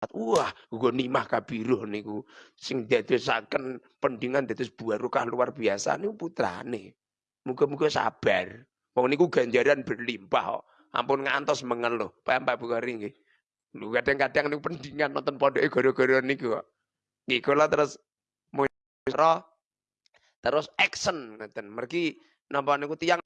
Wah, nimah kabiruh niku sing dadosaken pendingan dados barokah luar biasa niku putrane. Muga-muga sabar. Wong niku ganjaran berlimpah kok. Ampun ngantos mengeluh. Pak Pak Bukhari nggih. Lu kadang-kadang niku pendingan nonton pondoke gara-gara niku kok. Nggih kula terus terus action ngoten. Mergi napa niku tiyang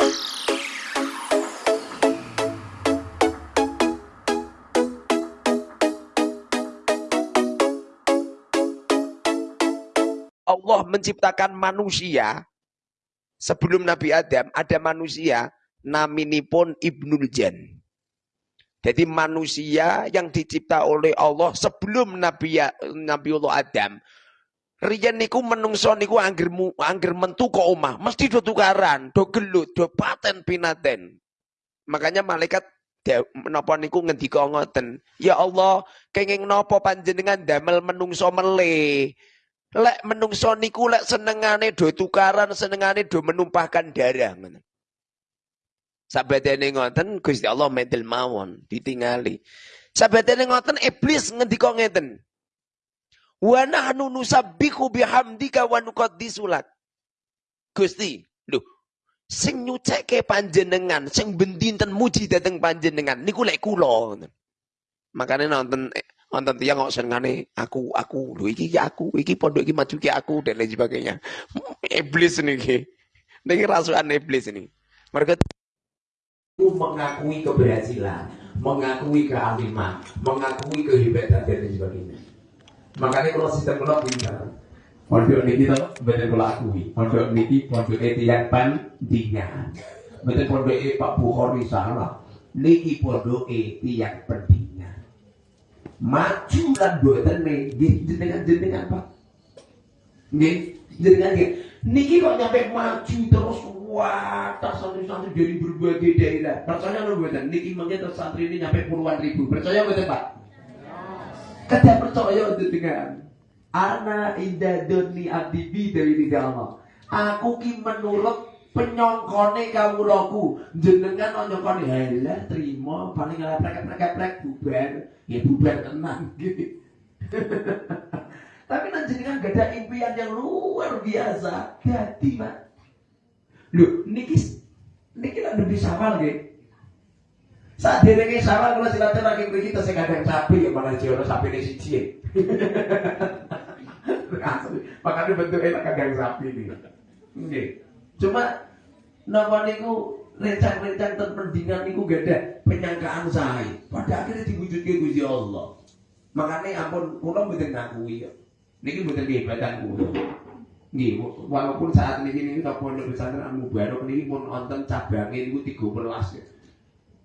Allah menciptakan manusia sebelum Nabi Adam ada manusia naminipun Ibnul Jan. Jadi manusia yang dicipta oleh Allah sebelum Nabi Nabiullah Adam. Riyen niku menungso niku angger angger mentu kok omah, mesti do tukaran, do gelut, do paten pinaten. Makanya malaikat menapa niku ngendika ngoten, "Ya Allah, kenging napa panjenengan damel menungso meleh?" Lek menungso niku lek senengane do tukaran, senengane do menumpahkan darah. Sabatene ngoten Gusti Allah medel mawon ditingali. Sabatene ngoten iblis ngendika ngeten. Wa nahnu nusabbihu bihamdika wa nuqaddisulat. Gusti, lho sing nyucekke panjenengan, sing bendinten muji dateng panjenengan niku lek kula. Makanya nonton Mantan tiang kok senengane aku aku lho iki aku iki pondok iki maju ki aku dan lain sebagainya. Iblis niki. Niki rasukan iblis ini. Mereka mengakui keberhasilan, mengakui kealiman, mengakui kehebatan dan lain sebagainya. Makanya kalau sistem kalau pintar, pondok niki to betul kalau akui, pondok niki tiang pandingan. Betul pondok Pak Bukhari salah, niki pondok tiang pendingan maju lan boten nggih jenengan-jenengan Pak. Nggih, jenengan nggih. Niki kok nyampe maju terus wah, tak santri-santri dari berbagai daerah. Percaya lho mboten? Niki mangke terus santri ini nyampe puluhan ribu. Percaya mboten Pak? Kada percaya jenengan. Ana inda doni abdi dari tidak Allah. Aku ki menurut penyongkone kawulaku. Jenengan nyongkone? Halah terima paling leprek-leprek bubar. Ya bubar tenang gitu tapi nanti jenengan gak ada impian yang luar biasa jadi pak lu niki niki lah lebih sawal gitu saat dia lagi sawal kalau silaturahim kita saya kadang sapi ya mana jauh sapi ini siji makanya bentuknya kadang sapi nih Cuma napa niku rencang-rencang terpendingan niku ada penyangkaan saya. Pada akhirnya diwujudke Gusti Allah. Makanya ampun kula mboten ngakui ya. Niki mboten kehebatan kula. Nggih, walaupun saat ini ini kita pondok pesantren Amu Barok niki pun wonten cabange niku 13 ya.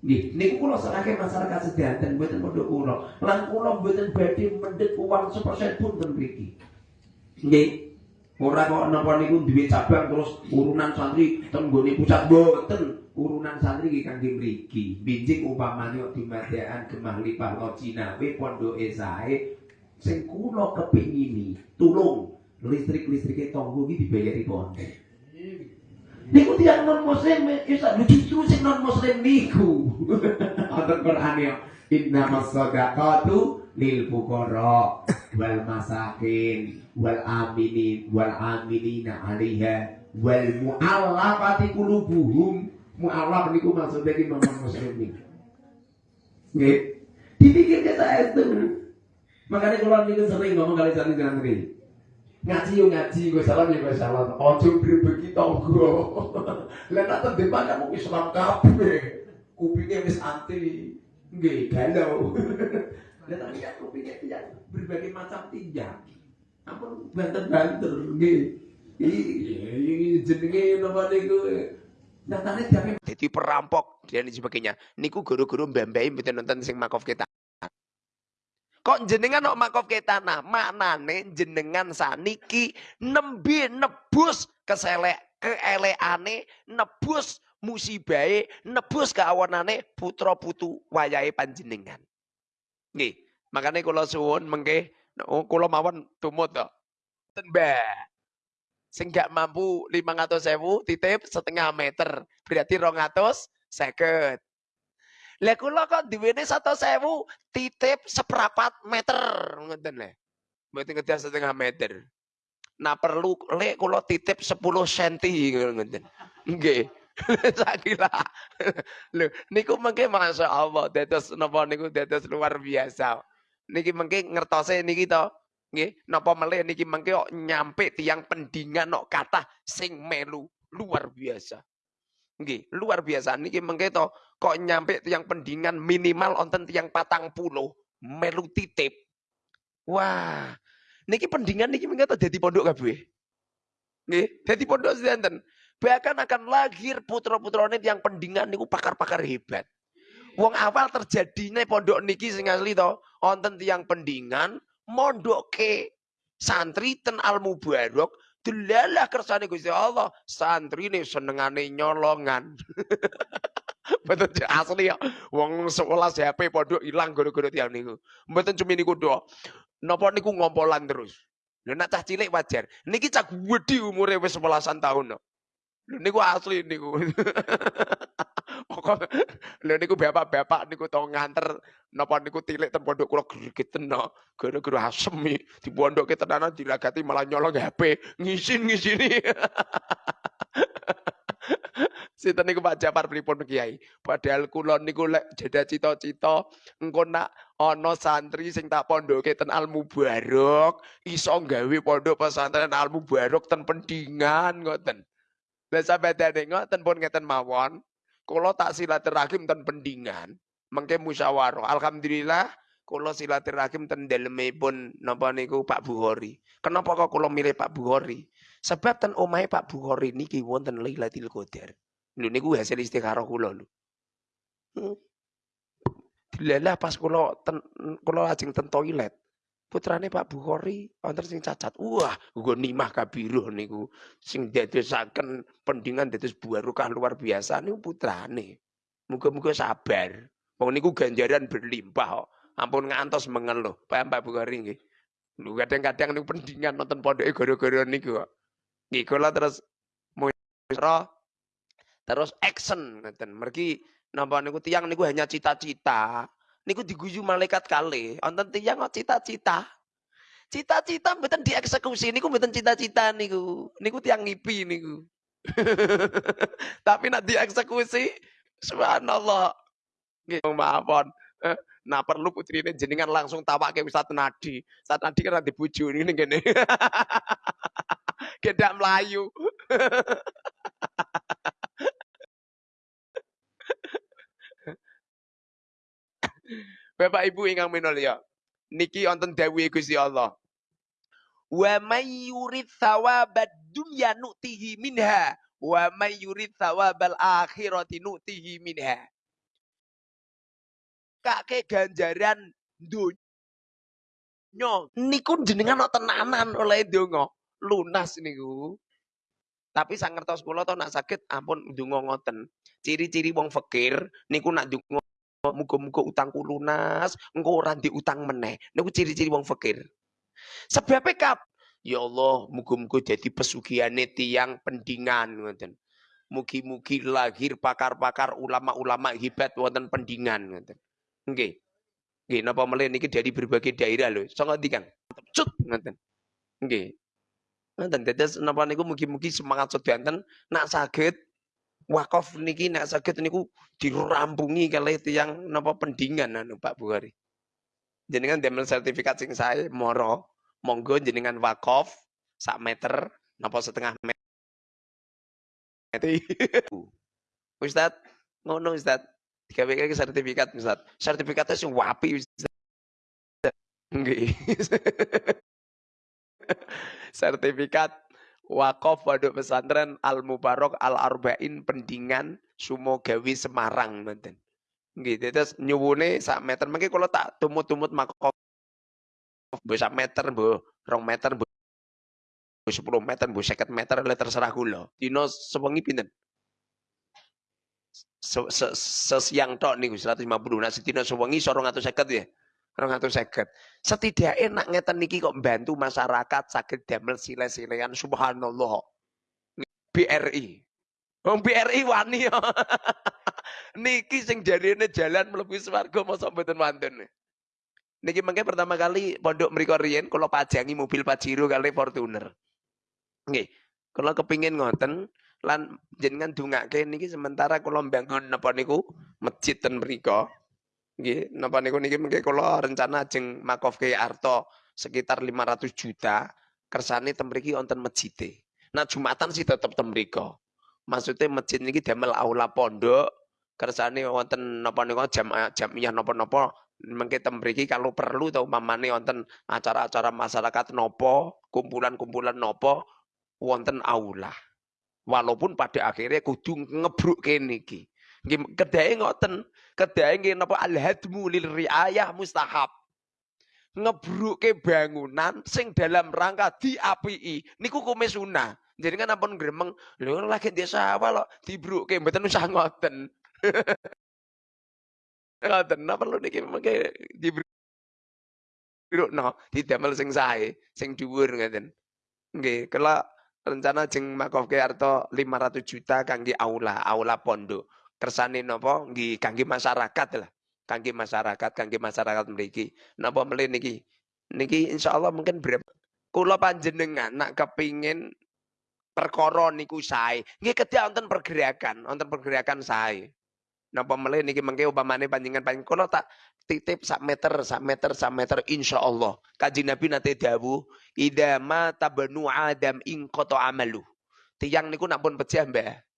Nggih, niku kula serahke masyarakat sedanten mboten pondok kula. Lan kula mboten badhe mendhet uang 1% pun ten. Nggih, Ora kok napa niku duwe cabang terus urunan santri ten nggone pusat. Urunan santri iki kangge mriki. Binjing umpamane kok dimadekan gemah lipah lo Cinawe pondoke sae sing kula kepingini tulung listrik-listrike tonggo iki dibayari pondok. Niku tiang non muslim isa justru sing non muslim niku. Wonten Quran ya. Innamas sadaqatu lil fuqara wal masakin wal aminin wal aminina alaiha wal mu'allafati qulubuhum. Mu'allaf niku maksudnya ki non muslim niku? Nggih. Dipikir kita itu makanya kalau niku sering ngomong kali santri santri ngaji yo ngaji gue salah yo gue salah ojo berbagi tonggo lah nak terdepan kamu Islam kabeh kupingnya wis anti. Nggih galau lah tapi kan tidak berbagai macam ampun banter-banter nggih. Jenenge napa niku dadi perampok dan sebagainya. Niku guru-guru mbambai mboten nonton sing makof kita. Kok jenengan kok makof kita nah maknane jenengan saniki nembe nebus keselek keeleane nebus musibahe nebus keawanane putra putu wayahe panjenengan. Nggih, makane kula suwun mengke Oh, kula mawon tumut to. Mbak. Sing gak mampu 500.000 titip setengah meter. Berarti 200 seket. Lah kula kok duwene 100.000 titip seprapat meter ngoten lho. Mboten ngedas setengah meter. Nah perlu lek kula titip 10 cm ngoten. Nggih. Sakira. Lho niku mengke masyaallah dados napa niku dados luar biasa. Niki mengke ngertose niki to. Nggih, napa melih niki mengke kok nyampe tiang pendingan kok kathah sing melu luar biasa. Nggih, luar biasa niki mengke to kok nyampe tiang pendingan minimal onten tiang patang puluh melu titip. Wah, niki pendingan niki mengke to dadi pondok kabeh. Nggih, dadi pondok sinten. Bahkan akan lahir putra-putrane yang pendingan niku pakar-pakar hebat. Wong awal terjadinya pondok niki sing asli to, wonten tiyang pendingan mondok ke santri ten al mubarok delalah kersane Gusti Allah, santri nih senengane nyolongan. Betul asli ya. Wong 11 HP pondok ilang gara-gara tiyang niku. Mboten cuma niku doa. Napa niku ngompolan terus. Lha nak cah cilik wajar. Niki cah gedhi umure wis 11 tahun. No. Niku asli niku. Pokok lho niku bapak-bapak niku tau nganter napa niku tilik ten pondok kula gregeten no. Gara-gara asem di pondok tenanan dilagati malah nyolong HP, ngisin-ngisini. Sinten niku Pak Japar pripun Kiai? Padahal kula niku lek jeda cita-cita engko nak ana santri sing tak pondoke ten Al Mubarok iso gawe pondok pesantren Al Mubarok ten Pendingan ngoten. Lah sabadane ngoten pun ngeten mawon, kula tak silaturahim ten pendingan, mengke musyawarah. Alhamdulillah kula silaturahim ten dalemipun napa niku Pak Bukhari. Kenapa kok kula milih Pak Bukhari? Sebab ten omahe Pak Bukhari niki wonten Lailatul Qadar. Lho niku hasil istikharah kula lho. Hmm. Dilalah pas kula ten kula lajeng ten toilet putrane Pak Bukhari wonten sing cacat. Wah, nggo nimah kabiruh niku sing dadosaken pendingan dados barokah luar biasa niku putrane. Muga-muga sabar. Wong niku ganjaran berlimpah kok. Ampun ngantos mengeluh. Pak Pak Bukhari nggih. Lu kadang-kadang niku pendingan nonton pondoke gara-gara niku kok. Nggih kula terus musra terus action ngoten. Mergi napa niku tiang niku hanya cita-cita niku diguyu malaikat kali. Wonten tiyang cita-cita. Cita-cita mboten dieksekusi niku mboten cita-cita niku. Niku tiang ngipi niku. Tapi nak dieksekusi subhanallah. Nggih maafon. Eh, nah perlu putri ini jenengan langsung tawake Ustaz Nadi. Ustaz Nadi kan nanti bojo ini ngene. Gendak Melayu. Bapak Ibu ingkang minulya. Niki wonten dawuhe Gusti Allah. Wa may yurid thawabad dunya nu'tihi minha wa may yurid thawabal akhirati nu'tihi minha. Kake ganjaran dunya niku jenengan tenanan oleh donga lunas niku. Tapi sang ngertos kula to nak sakit ampun ndonga ngoten. Ciri-ciri wong fakir niku nak ndonga muga-muga utangku lunas, engko ora utang meneh. Niku ciri-ciri wong fakir. Sebab kap Ya Allah, muga-muga dadi pesugiane tiang pendingan ngoten. Mugi-mugi lahir pakar-pakar ulama-ulama hebat wonten pendingan ngoten. Nggih. Nggih, napa melih niki dari berbagai daerah lho. Saka ndi Kang? Cut ngoten. Nggih. Ngoten dados napa niku mugi-mugi semangat sedanten nak saged wakaf niki nek saged niku dirampungi kalih tiyang napa pendingan anu Pak Bukhari. Jenengan demel sertifikat sing saya moro, monggo jenengan wakaf sak meter napa setengah meter. Ustad, ngono Ustad. Digawe ke sertifikat Ustad. Sertifikatnya sing wapi Ustad. Nggih. sertifikat Wakaf Waduk Pesantren Al Mubarok Al Arba'in Pendingan Sumogawi Semarang ngoten. Nggih, terus nyuwune sak meter mengki kalau tak tumut-tumut makof mbok sak meter mbok rong meter mbok 10 meter mbok 50 meter le terserah kula. Dino sewengi pinten? Sesiang tok niku 150. Nah sedina sewengi 250 ya. Rong atus seket. Setidaknya nak ngeten niki kok bantu masyarakat sakit damel sile-silean subhanallah. BRI. Wong BRI wani ya. Niki sing jarine jalan mlebu swarga mosok mboten wonten. Niki mengke pertama kali pondok mriko riyen kula pajangi mobil Pajero kali Fortuner. Nggih. Kula kepingin ngoten lan jenengan dongake niki sementara kula mbangun napa niku masjid ten mriko. Nggih, napa niku niki mengke kula rencana ajeng makofke Arto sekitar 500 juta kersane ten mriki wonten masjide. Nah Jumatan sih tetep ten mriko. Maksudnya masjid niki damel aula pondok kersane wonten napa niku jam jamiah napa-napa mengke ten mriki kalau perlu tau umpamane wonten acara-acara masyarakat nopo, kumpulan-kumpulan nopo wonten aula. Walaupun pada akhirnya kudu ngebruk kene iki. Kedae ngoten, kedae nggih napa al-hadmu lil riayah mustahab. Ngebruke bangunan sing dalam rangka diapii niku kume sunah. Jadi kan ampun gremeng, lho lagi desa apa lo dibruke mboten usah ngoten. Ngoten napa perlu niki mengke dibru no, didamel sing sae, sing dhuwur ngeten. Nggih, kula rencana jeng makofke arto 500 juta kangge aula, aula pondok. Kersane napa nggih kangge masyarakat lah. Kangge masyarakat, kangge masyarakat mriki. Napa meli niki? Niki insyaallah mungkin berapa kula panjenengan nak kepingin perkara niku sae. Nggih kedah wonten pergerakan, wonten pergerakan sae. Napa melih niki mengke upamane panjenengan panjenengan kula tak titip sak meter, sak meter, sak meter insyaallah. Kanjeng Nabi nate dawuh, "Idza mata Adam in qata amalu." Tiang niku nak pun pecah, Mbah.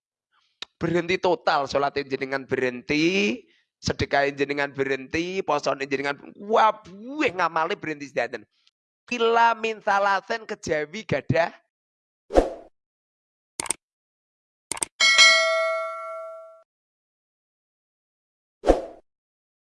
Berhenti total salat jenengan berhenti, sedekah jenengan berhenti, posone jenengan wah buih ngamale berhenti sedaten. Kila min salasen kejawi gadah